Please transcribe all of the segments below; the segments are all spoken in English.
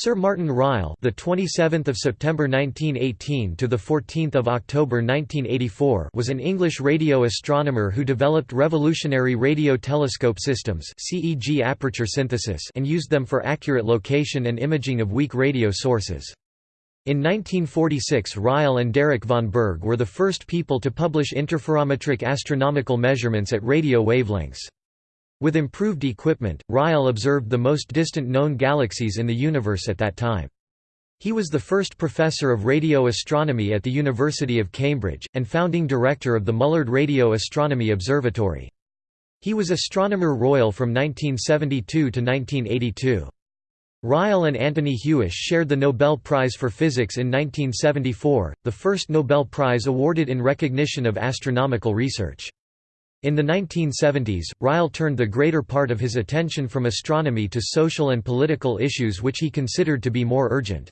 Sir Martin Ryle, the 27th of September 1918 to the 14th of October 1984, was an English radio astronomer who developed revolutionary radio telescope systems (CEG aperture synthesis) and used them for accurate location and imaging of weak radio sources. In 1946 Ryle and Derek Vonberg were the first people to publish interferometric astronomical measurements at radio wavelengths. With improved equipment, Ryle observed the most distant known galaxies in the universe at that time. He was the first professor of radio astronomy at the University of Cambridge, and founding director of the Mullard Radio Astronomy Observatory. He was Astronomer Royal from 1972 to 1982. Ryle and Anthony Hewish shared the Nobel Prize for Physics in 1974, the first Nobel Prize awarded in recognition of astronomical research. In the 1970s, Ryle turned the greater part of his attention from astronomy to social and political issues which he considered to be more urgent.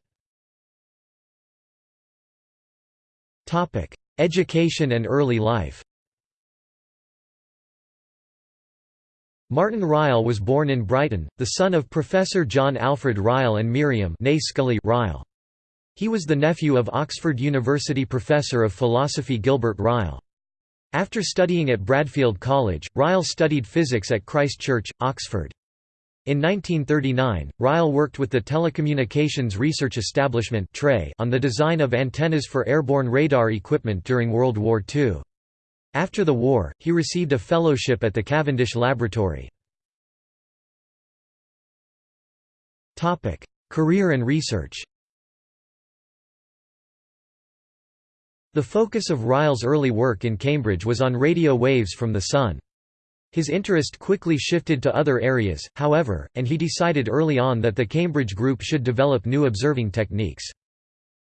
Education and early life Martin Ryle was born in Brighton, the son of Professor John Alfred Ryle and Miriam Ryle. He was the nephew of Oxford University professor of philosophy Gilbert Ryle. After studying at Bradfield College, Ryle studied physics at Christ Church, Oxford. In 1939, Ryle worked with the Telecommunications Research Establishment on the design of antennas for airborne radar equipment during World War II. After the war, he received a fellowship at the Cavendish Laboratory. Career and research The focus of Ryle's early work in Cambridge was on radio waves from the Sun. His interest quickly shifted to other areas, however, and he decided early on that the Cambridge Group should develop new observing techniques.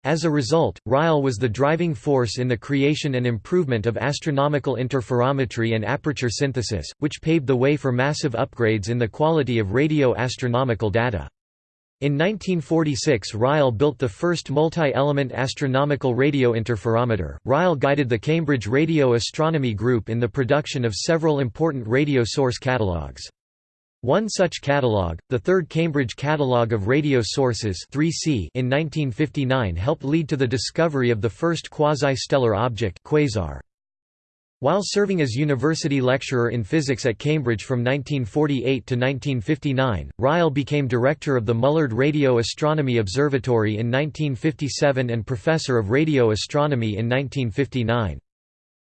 As a result, Ryle was the driving force in the creation and improvement of astronomical interferometry and aperture synthesis, which paved the way for massive upgrades in the quality of radio astronomical data. In 1946 Ryle built the first multi-element astronomical radio interferometer. Ryle guided the Cambridge Radio Astronomy Group in the production of several important radio source catalogues. One such catalogue, the third Cambridge Catalogue of Radio Sources 3C in 1959 helped lead to the discovery of the first quasi-stellar object quasar. While serving as university lecturer in physics at Cambridge from 1948 to 1959, Ryle became director of the Mullard Radio Astronomy Observatory in 1957 and professor of radio astronomy in 1959.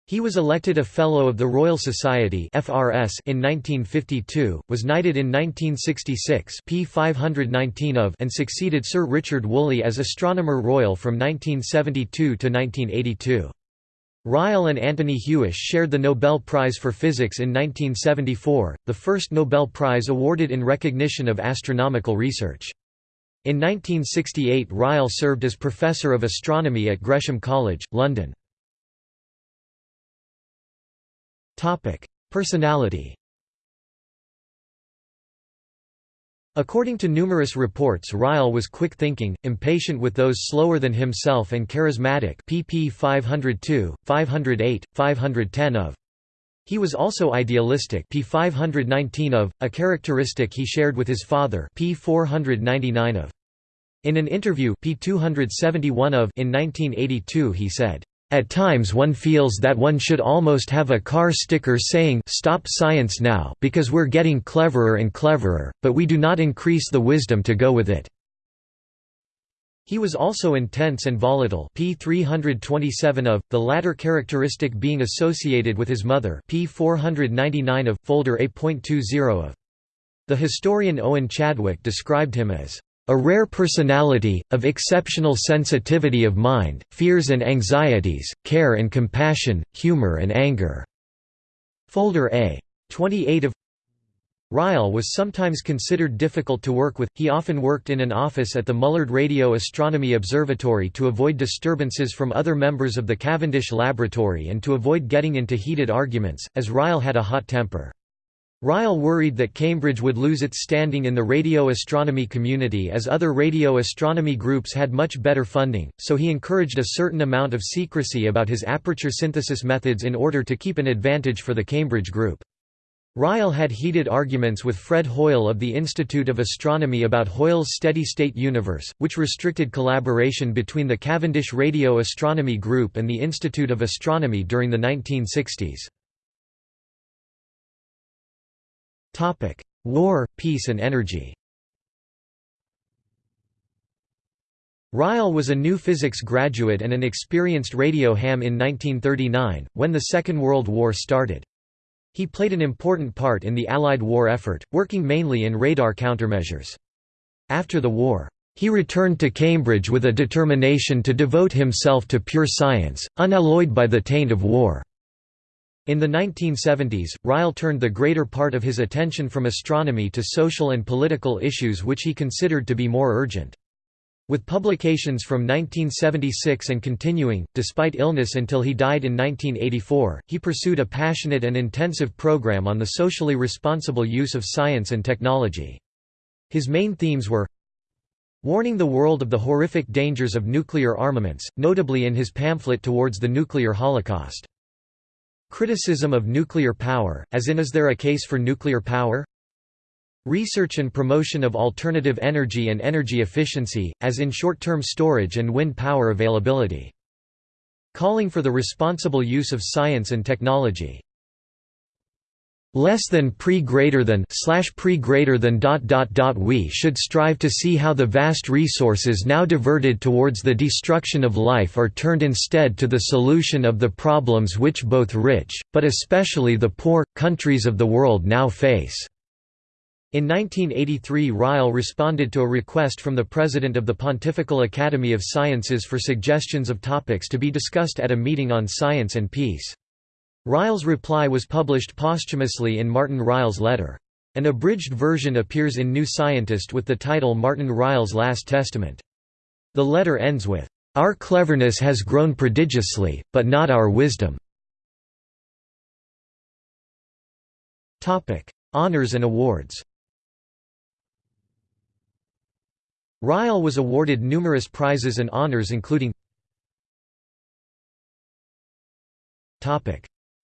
He was elected a Fellow of the Royal Society (FRS) in 1952, was knighted in 1966 P 519 of, and succeeded Sir Richard Woolley as Astronomer Royal from 1972 to 1982. Ryle and Anthony Hewish shared the Nobel Prize for Physics in 1974, the first Nobel Prize awarded in recognition of astronomical research. In 1968 Ryle served as Professor of Astronomy at Gresham College, London. Personality According to numerous reports Ryle was quick-thinking, impatient with those slower than himself and charismatic pp 502, 508, 510 of. He was also idealistic p 519 of, a characteristic he shared with his father p 499 of. In an interview p 271 of in 1982 he said, at times one feels that one should almost have a car sticker saying Stop science now because we're getting cleverer and cleverer, but we do not increase the wisdom to go with it. He was also intense and volatile p 327 of, the latter characteristic being associated with his mother p 499 of, folder A.20 of. The historian Owen Chadwick described him as a rare personality, of exceptional sensitivity of mind, fears and anxieties, care and compassion, humor and anger." Folder A. 28 of Ryle was sometimes considered difficult to work with, he often worked in an office at the Mullard Radio Astronomy Observatory to avoid disturbances from other members of the Cavendish Laboratory and to avoid getting into heated arguments, as Ryle had a hot temper. Ryle worried that Cambridge would lose its standing in the radio astronomy community as other radio astronomy groups had much better funding, so he encouraged a certain amount of secrecy about his aperture synthesis methods in order to keep an advantage for the Cambridge group. Ryle had heated arguments with Fred Hoyle of the Institute of Astronomy about Hoyle's steady-state universe, which restricted collaboration between the Cavendish Radio Astronomy Group and the Institute of Astronomy during the 1960s. War, peace and energy Ryle was a new physics graduate and an experienced radio ham in 1939, when the Second World War started. He played an important part in the Allied war effort, working mainly in radar countermeasures. After the war, he returned to Cambridge with a determination to devote himself to pure science, unalloyed by the taint of war. In the 1970s, Ryle turned the greater part of his attention from astronomy to social and political issues which he considered to be more urgent. With publications from 1976 and continuing, despite illness until he died in 1984, he pursued a passionate and intensive program on the socially responsible use of science and technology. His main themes were warning the world of the horrific dangers of nuclear armaments, notably in his pamphlet Towards the Nuclear Holocaust. Criticism of nuclear power, as in Is there a case for nuclear power? Research and promotion of alternative energy and energy efficiency, as in short-term storage and wind power availability. Calling for the responsible use of science and technology. Less than pre greater than slash pre greater than dot dot dot we should strive to see how the vast resources now diverted towards the destruction of life are turned instead to the solution of the problems which both rich, but especially the poor, countries of the world now face. In 1983 Ryle responded to a request from the President of the Pontifical Academy of Sciences for suggestions of topics to be discussed at a meeting on science and peace. Ryle's reply was published posthumously in Martin Ryle's letter. An abridged version appears in New Scientist with the title Martin Ryle's Last Testament. The letter ends with, "...our cleverness has grown prodigiously, but not our wisdom." Honours and awards Ryle was awarded numerous prizes and honours including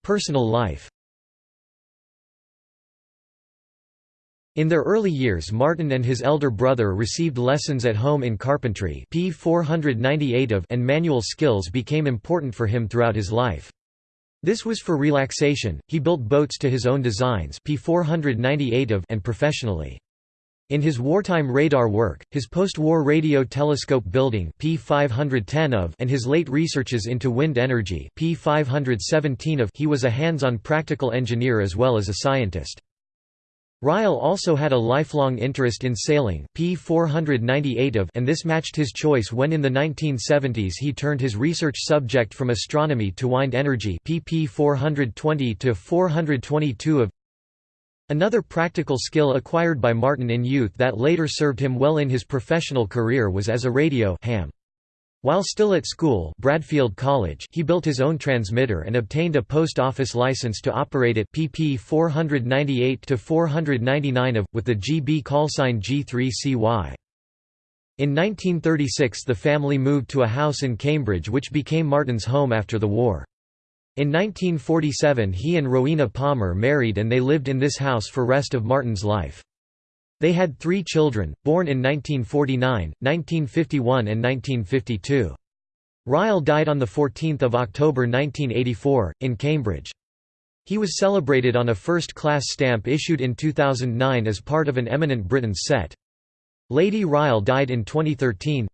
Personal life In their early years Martin and his elder brother received lessons at home in carpentry P 498 of and manual skills became important for him throughout his life. This was for relaxation, he built boats to his own designs P 498 of and professionally. In his wartime radar work, his post-war radio telescope building P510 of and his late researches into wind energy P517 of he was a hands-on practical engineer as well as a scientist. Ryle also had a lifelong interest in sailing P498 of and this matched his choice when in the 1970s he turned his research subject from astronomy to wind energy PP 420 to 422 of Another practical skill acquired by Martin in youth that later served him well in his professional career was as a radio ham. While still at school Bradfield College he built his own transmitter and obtained a post office license to operate it pp 498-499 of, with the GB callsign G3CY. In 1936 the family moved to a house in Cambridge which became Martin's home after the war. In 1947 he and Rowena Palmer married and they lived in this house for rest of Martin's life. They had three children, born in 1949, 1951 and 1952. Ryle died on 14 October 1984, in Cambridge. He was celebrated on a first-class stamp issued in 2009 as part of an Eminent Britons set. Lady Ryle died in 2013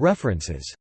References